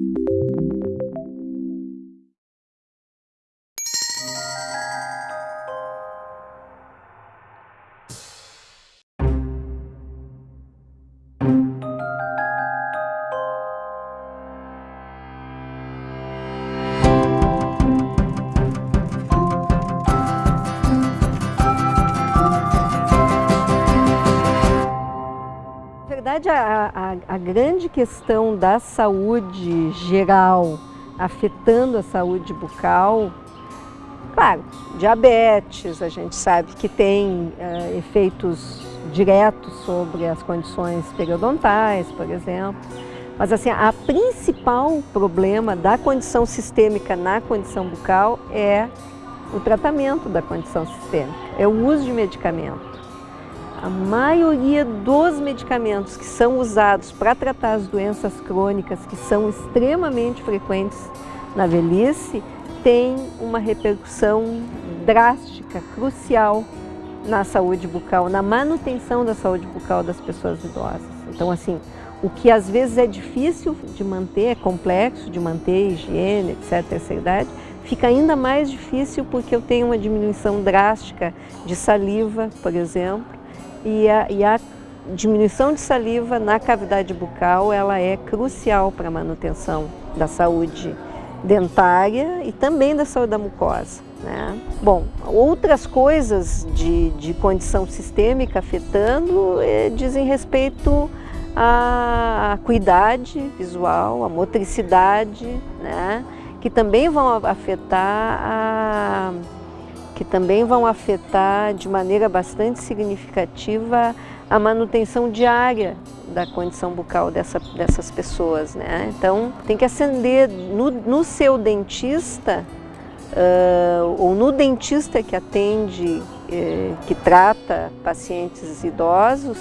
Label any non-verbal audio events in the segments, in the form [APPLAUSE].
verdade, a, grande questão da saúde geral afetando a saúde bucal, claro, diabetes, a gente sabe que tem uh, efeitos diretos sobre as condições periodontais, por exemplo, mas assim, a principal problema da condição sistêmica na condição bucal é o tratamento da condição sistêmica, é o uso de medicamento. A maioria dos medicamentos que são usados para tratar as doenças crônicas, que são extremamente frequentes na velhice, tem uma repercussão drástica, crucial na saúde bucal, na manutenção da saúde bucal das pessoas idosas. Então, assim, o que às vezes é difícil de manter, é complexo de manter, higiene, etc., essa idade, fica ainda mais difícil porque eu tenho uma diminuição drástica de saliva, por exemplo, e a, e a diminuição de saliva na cavidade bucal ela é crucial para a manutenção da saúde dentária e também da saúde da mucosa. Né? Bom, outras coisas de, de condição sistêmica afetando eh, dizem respeito à acuidade visual, à motricidade, né? que também vão afetar a que também vão afetar de maneira bastante significativa a manutenção diária da condição bucal dessa, dessas pessoas. Né? Então, tem que acender no, no seu dentista uh, ou no dentista que atende, eh, que trata pacientes idosos,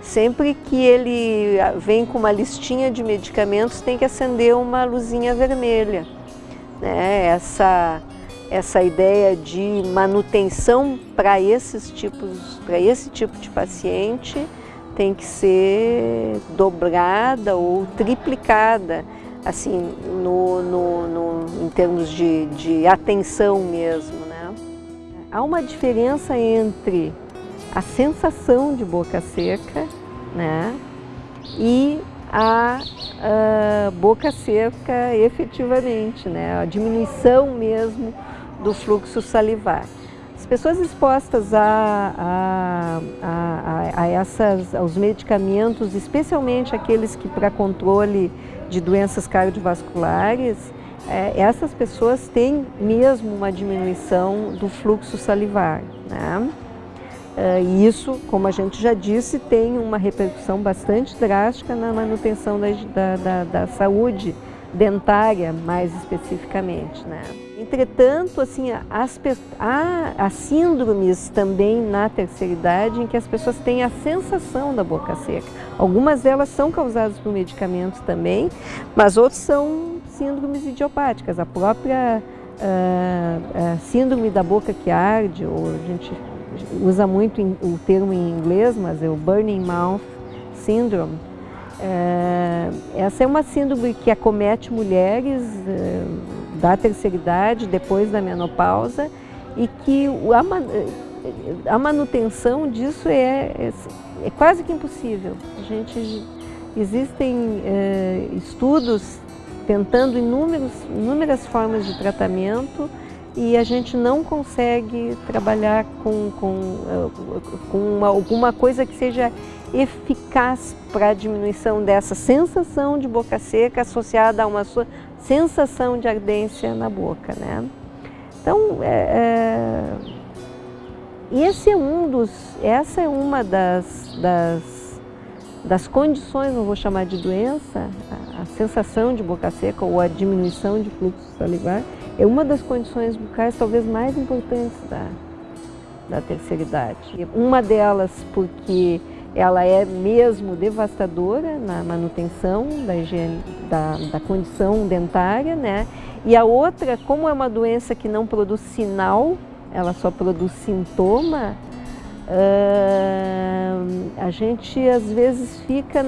sempre que ele vem com uma listinha de medicamentos, tem que acender uma luzinha vermelha. Né? Essa essa ideia de manutenção para esses tipos, para esse tipo de paciente tem que ser dobrada ou triplicada, assim, no, no, no em termos de, de atenção mesmo. Né? Há uma diferença entre a sensação de boca seca né, e a, a boca seca efetivamente, né, a diminuição mesmo do fluxo salivar. As pessoas expostas a, a, a, a essas, aos medicamentos, especialmente aqueles que para controle de doenças cardiovasculares, é, essas pessoas têm mesmo uma diminuição do fluxo salivar. Né? É, e isso, como a gente já disse, tem uma repercussão bastante drástica na manutenção da, da, da, da saúde dentária, mais especificamente. Né? Entretanto, assim, as, há, há síndromes também na terceira idade em que as pessoas têm a sensação da boca seca. Algumas delas são causadas por medicamentos também, mas outras são síndromes idiopáticas. A própria uh, uh, síndrome da boca que arde, ou a gente usa muito o termo em inglês, mas é o burning mouth syndrome, é, essa é uma síndrome que acomete mulheres é, da terceira idade, depois da menopausa, e que a, manutenção disso é, é, é, quase que impossível. A gente, existem é, estudos tentando inúmeros, inúmeras formas de tratamento e a gente não consegue trabalhar com, com, é, com uma, alguma coisa que seja eficaz para a diminuição dessa sensação de boca seca associada a uma sensação de ardência na boca. Né? Então, é, é, esse é um dos, essa é uma das, das, das condições, não vou chamar de doença, a, a sensação de boca seca ou a diminuição de fluxo salivar, é uma das condições bucais talvez mais importantes da, da terceira idade. Uma delas porque ela é mesmo devastadora na manutenção da, higiene, da, da condição dentária, né? E a outra, como é uma doença que não produz sinal, ela só produz sintoma, uh, a gente às vezes fica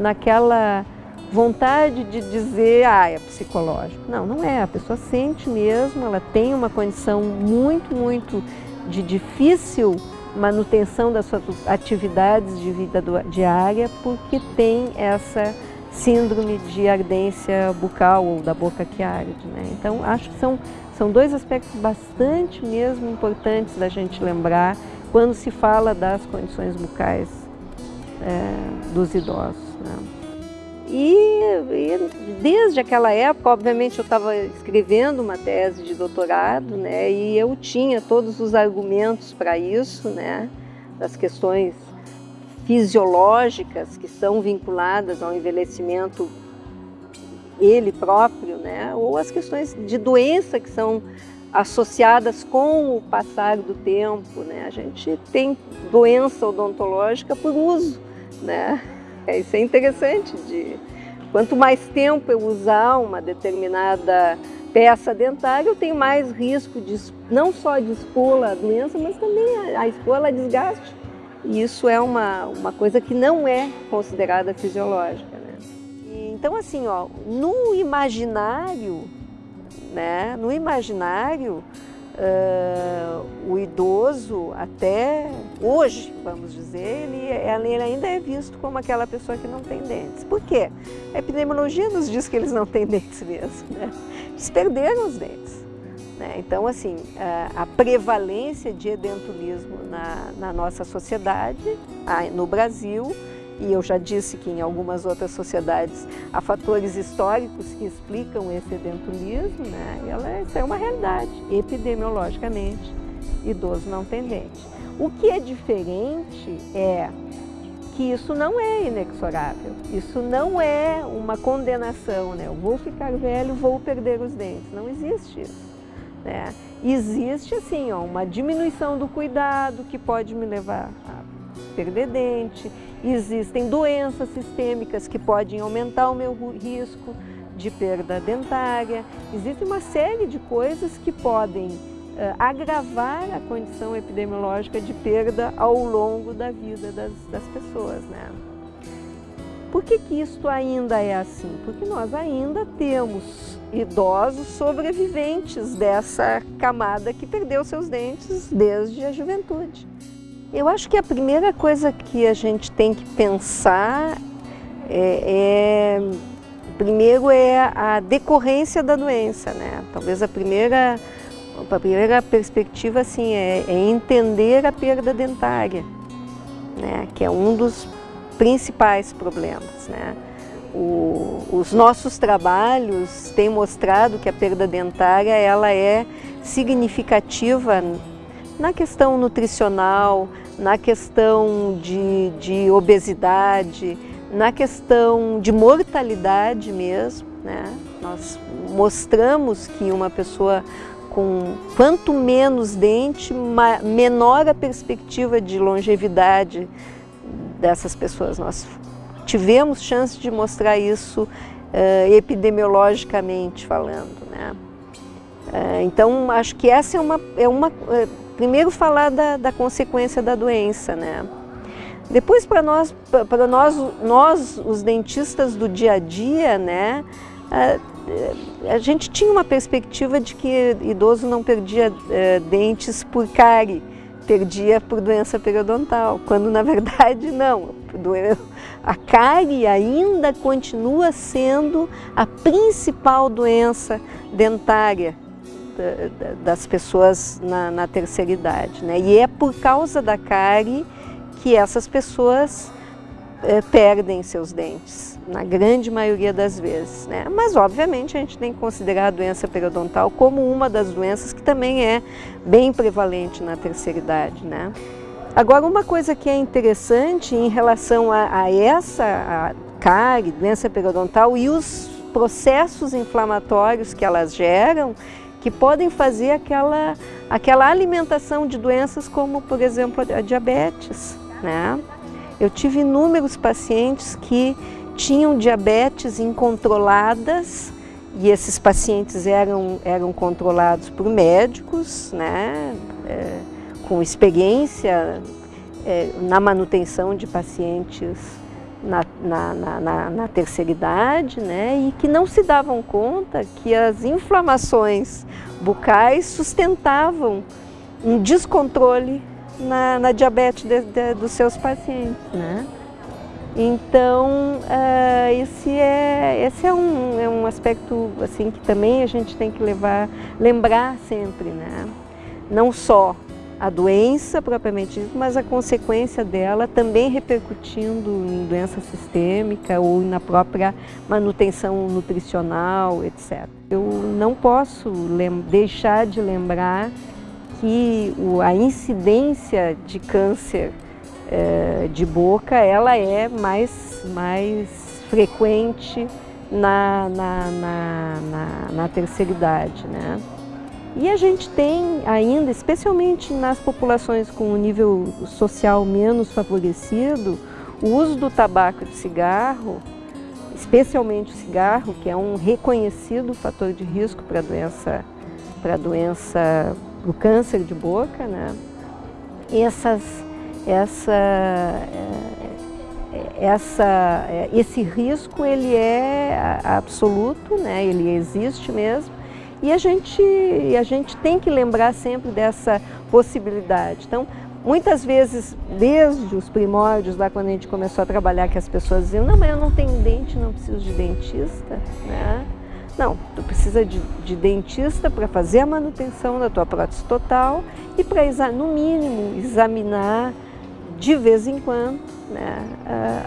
naquela vontade de dizer, ah, é psicológico. Não, não é. A pessoa sente mesmo, ela tem uma condição muito, muito de difícil manutenção das suas atividades de vida diária porque tem essa síndrome de ardência bucal ou da boca que arde. Né? Então, acho que são, são dois aspectos bastante mesmo importantes da gente lembrar quando se fala das condições bucais é, dos idosos. Né? E, e, desde aquela época, obviamente, eu estava escrevendo uma tese de doutorado, né, e eu tinha todos os argumentos para isso, né, das questões fisiológicas que são vinculadas ao envelhecimento ele próprio, né, ou as questões de doença que são associadas com o passar do tempo, né, a gente tem doença odontológica por uso, né, é, isso é interessante. De, quanto mais tempo eu usar uma determinada peça dentária, eu tenho mais risco de não só de expor a doença, mas também a, a expor a desgaste. E isso é uma, uma coisa que não é considerada fisiológica. Né? Então, assim, ó, no imaginário, né, no imaginário, Uh, o idoso, até hoje, vamos dizer, ele, ele, ainda é visto como aquela pessoa que não tem dentes. Por quê? A epidemiologia nos diz que eles não têm [LAUGHS] dentes mesmo. Né? Eles perderam os dentes. Né? Então, assim, a, a prevalência de edentulismo na, na nossa sociedade, no Brasil, e eu já disse que em algumas outras sociedades há fatores históricos que explicam esse edentulismo, né? E ela, isso é uma realidade, epidemiologicamente, idoso não tem dente. O que é diferente é que isso não é inexorável, isso não é uma condenação, né? Eu vou ficar velho, vou perder os dentes, não existe isso. Né? Existe assim, ó, uma diminuição do cuidado que pode me levar perder dente, existem doenças sistêmicas que podem aumentar o meu risco de perda dentária, existe uma série de coisas que podem uh, agravar a condição epidemiológica de perda ao longo da vida das, das pessoas. Né? Por que, que isto ainda é assim? Porque nós ainda temos idosos sobreviventes dessa camada que perdeu seus dentes desde a juventude. Eu acho que a primeira coisa que a gente tem que pensar é, é primeiro é a decorrência da doença, né? Talvez a primeira, a primeira perspectiva assim é, é entender a perda dentária, né? Que é um dos principais problemas, né? O, os nossos trabalhos têm mostrado que a perda dentária ela é significativa na questão nutricional, na questão de, de obesidade, na questão de mortalidade mesmo. Né? Nós mostramos que uma pessoa com quanto menos dente, menor a perspectiva de longevidade dessas pessoas. Nós tivemos chance de mostrar isso uh, epidemiologicamente falando. Né? Uh, então, acho que essa é uma, é uma uh, primeiro falar da, da consequência da doença, né? Depois para nós, para nós, nós os dentistas do dia a dia, né? A, a gente tinha uma perspectiva de que idoso não perdia é, dentes por cárie, perdia por doença periodontal, quando na verdade [LAUGHS] não. A cárie ainda continua sendo a principal doença dentária das pessoas na, na, terceira idade. Né? E é por causa da cárie que essas pessoas é, perdem seus dentes, na grande maioria das vezes. Né? Mas, obviamente, a gente tem que considerar a doença periodontal como uma das doenças que também é bem prevalente na terceira idade. Né? Agora, uma coisa que é interessante em relação a, a essa a cárie, doença periodontal e os processos inflamatórios que elas geram, que podem fazer aquela, aquela alimentação de doenças como, por exemplo, a diabetes. Né? Eu tive inúmeros pacientes que tinham diabetes incontroladas e esses pacientes eram, eram controlados por médicos, né? É, com experiência é, na manutenção de pacientes na, na, na, na, terceira idade, né, e que não se davam conta que as inflamações bucais sustentavam um descontrole na, na diabetes de, de, dos seus pacientes. Né? Então, uh, esse, é, esse é, um, é um aspecto assim, que também a gente tem que levar, lembrar sempre. Né? Não só a doença propriamente dita, mas a consequência dela também repercutindo em doença sistêmica ou na própria manutenção nutricional, etc. Eu não posso deixar de lembrar que a incidência de câncer é, de boca ela é mais, mais frequente na, na, na, na, na terceira idade. Né? E a gente tem ainda, especialmente nas populações com um nível social menos favorecido, o uso do tabaco de cigarro, especialmente o cigarro, que é um reconhecido fator de risco para a doença, para doença, o câncer de boca, né? Essas, essa, eh, essa, eh, esse risco ele é absoluto, né? Ele existe mesmo e a gente, a gente tem que lembrar sempre dessa possibilidade. Então, muitas vezes, desde os primórdios, lá quando a gente começou a trabalhar, que as pessoas diziam, não, mas eu não tenho dente, não preciso de dentista, né? Não, tu precisa de, de dentista para fazer a manutenção da tua prótese total e para, no mínimo, examinar de vez em quando né,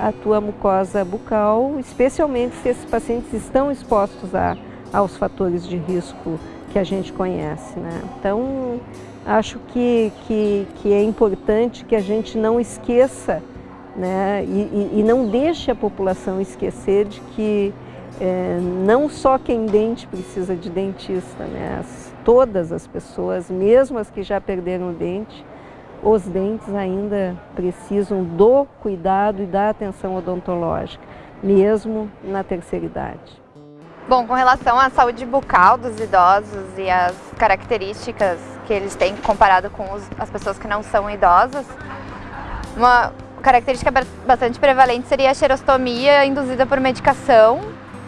a, a tua mucosa bucal, especialmente se esses pacientes estão expostos a aos fatores de risco que a gente conhece. Né? Então, acho que, que, que é importante que a gente não esqueça né, e, e não deixe a população esquecer de que é, não só quem dente precisa de dentista, né? As, todas as pessoas, mesmo as que já perderam o dente, os dentes ainda precisam do cuidado e da atenção odontológica, mesmo na terceira idade. Bom, com relação à saúde bucal dos idosos e as características que eles têm comparado com os, as pessoas que não são idosas, uma característica bastante prevalente seria a xerostomia induzida por medicação,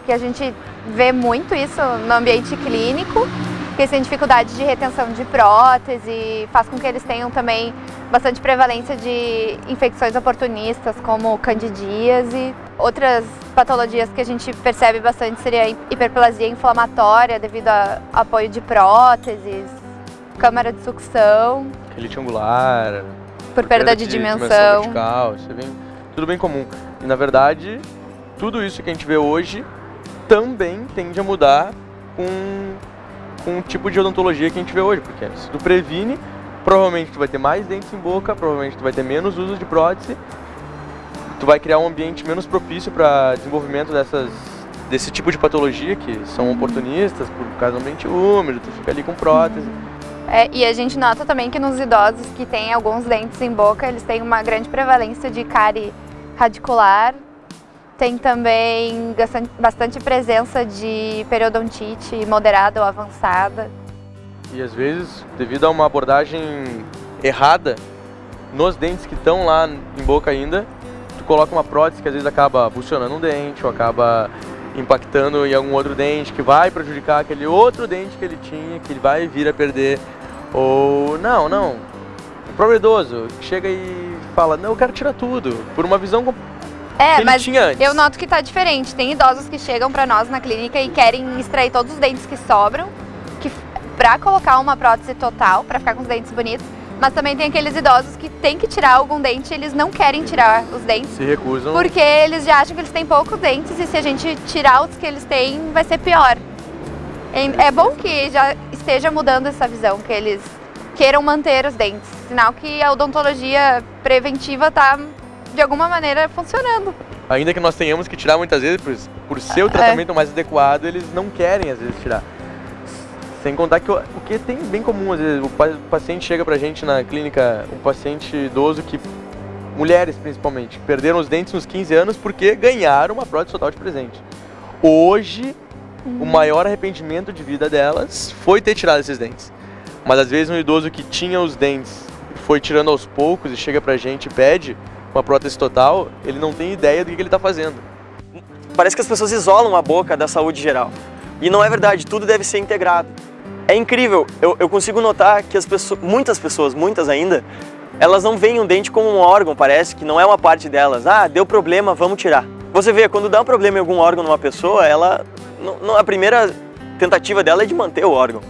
que a gente vê muito isso no ambiente clínico, que eles têm dificuldade de retenção de prótese, faz com que eles tenham também bastante prevalência de infecções oportunistas, como candidíase. Outras patologias que a gente percebe bastante seria a hiperplasia inflamatória devido a apoio de próteses, câmara de sucção. Elite angular. Por, por perda, de, de dimensão. dimensão vertical, isso é bem, tudo bem comum. E na verdade, tudo isso que a gente vê hoje também tende a mudar com, com o tipo de odontologia que a gente vê hoje, porque se tu previne, provavelmente tu vai ter mais dentes em boca, provavelmente tu vai ter menos uso de prótese, tu vai criar um ambiente menos propício para desenvolvimento dessas desse tipo de patologia que são oportunistas por causa do ambiente úmido, tu fica ali com prótese. É, e a gente nota também que nos idosos que têm alguns dentes em boca, eles têm uma grande prevalência de cárie radicular, tem também bastante presença de periodontite moderada ou avançada. E às vezes, devido a uma abordagem errada nos dentes que estão lá em boca ainda, coloca uma prótese que às vezes acaba funcionando um dente ou acaba impactando em algum outro dente que vai prejudicar aquele outro dente que ele tinha, que ele vai vir a perder. Ou não, não. O próprio idoso chega e fala, não, eu quero tirar tudo, por uma visão é, mas eu noto que tá diferente. Tem idosos que chegam para nós na clínica e querem extrair todos os dentes que sobram para colocar uma prótese total, para ficar com os dentes bonitos, mas também tem aqueles idosos que tem que tirar algum dente eles não querem tirar os dentes. Se recusam. Porque eles já acham que eles têm poucos dentes e se a gente tirar os que eles têm, vai ser pior. É bom que já esteja mudando essa visão, que eles queiram manter os dentes. Sinal que a odontologia preventiva está, de alguma maneira, funcionando. Ainda que nós tenhamos que tirar muitas vezes, por, por ser o é. tratamento é. mais adequado, eles não querem às vezes tirar. Sem contar que o que tem bem comum, às vezes, o paciente chega pra gente na clínica, um paciente idoso que, mulheres principalmente, perderam os dentes nos 15 anos porque ganharam uma prótese total de presente. Hoje, uhum. o maior arrependimento de vida delas foi ter tirado esses dentes. Mas às vezes um idoso que tinha os dentes foi tirando aos poucos e chega pra gente e pede, com a prótese total, ele não tem ideia do que, que ele está fazendo. Parece que as pessoas isolam a boca da saúde geral. E não é verdade, tudo deve ser integrado. É incrível, eu, eu consigo notar que as pessoas, muitas pessoas, muitas ainda, elas não veem o dente como um órgão, parece que não é uma parte delas. Ah, deu problema, vamos tirar. Você vê, quando dá um problema em algum órgão numa pessoa, ela, a primeira tentativa dela é de manter o órgão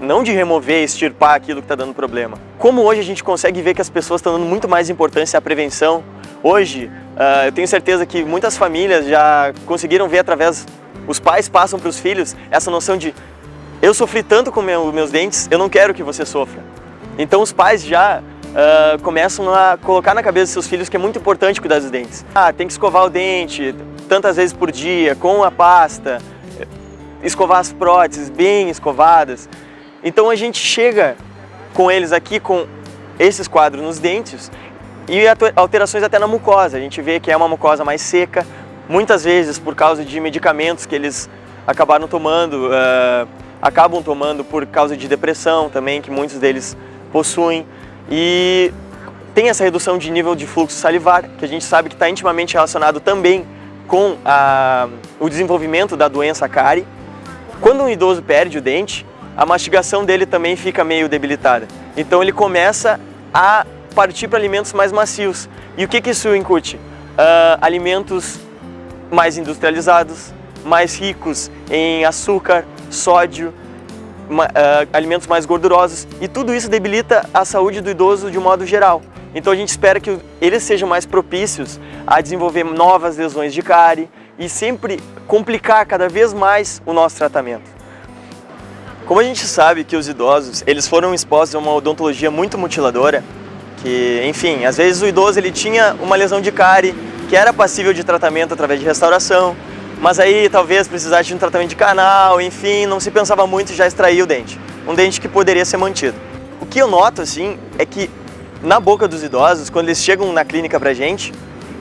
não de remover, extirpar aquilo que está dando problema. Como hoje a gente consegue ver que as pessoas estão dando muito mais importância à prevenção, hoje uh, eu tenho certeza que muitas famílias já conseguiram ver através, os pais passam para os filhos essa noção de eu sofri tanto com meu, meus dentes, eu não quero que você sofra. Então os pais já uh, começam a colocar na cabeça dos seus filhos que é muito importante cuidar dos dentes. Ah, tem que escovar o dente tantas vezes por dia, com a pasta, escovar as próteses bem escovadas. Então a gente chega com eles aqui com esses quadros nos dentes e alterações até na mucosa. A gente vê que é uma mucosa mais seca, muitas vezes por causa de medicamentos que eles acabaram tomando, uh, acabam tomando por causa de depressão também, que muitos deles possuem. E tem essa redução de nível de fluxo salivar, que a gente sabe que está intimamente relacionado também com a, o desenvolvimento da doença cárie. Quando um idoso perde o dente, a mastigação dele também fica meio debilitada. Então ele começa a partir para alimentos mais macios. E o que, que isso incute? Uh, alimentos mais industrializados, mais ricos em açúcar, sódio, uh, alimentos mais gordurosos. E tudo isso debilita a saúde do idoso de um modo geral. Então a gente espera que eles sejam mais propícios a desenvolver novas lesões de cárie e sempre complicar cada vez mais o nosso tratamento. Como a gente sabe que os idosos, eles foram expostos a uma odontologia muito mutiladora, que, enfim, às vezes o idoso ele tinha uma lesão de cárie que era passível de tratamento através de restauração, mas aí talvez precisasse de um tratamento de canal, enfim, não se pensava muito já extraía o dente. Um dente que poderia ser mantido. O que eu noto, assim, é que na boca dos idosos, quando eles chegam na clínica pra gente,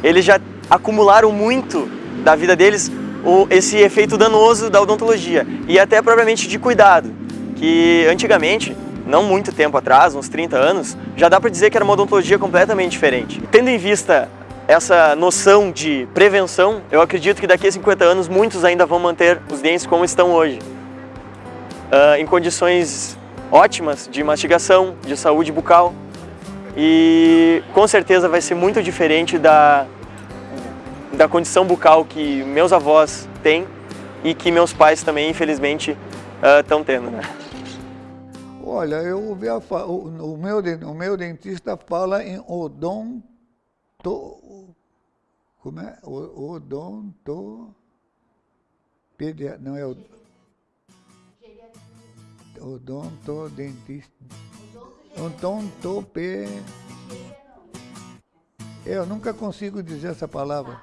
eles já acumularam muito da vida deles o, esse efeito danoso da odontologia e até propriamente de cuidado, que antigamente, não muito tempo atrás, uns 30 anos, já dá para dizer que era uma odontologia completamente diferente. Tendo em vista essa noção de prevenção, eu acredito que daqui a 50 anos muitos ainda vão manter os dentes como estão hoje, uh, em condições ótimas de mastigação, de saúde bucal e com certeza vai ser muito diferente da, da condição bucal que meus avós têm e que meus pais também, infelizmente, estão uh, tendo. Né? Olha, eu ouvi a, o, o, meu, o meu dentista fala em odonto... Como é? Odonto... Pedia, não é o... Odontodentista... Odontope... Eu nunca consigo dizer essa palavra.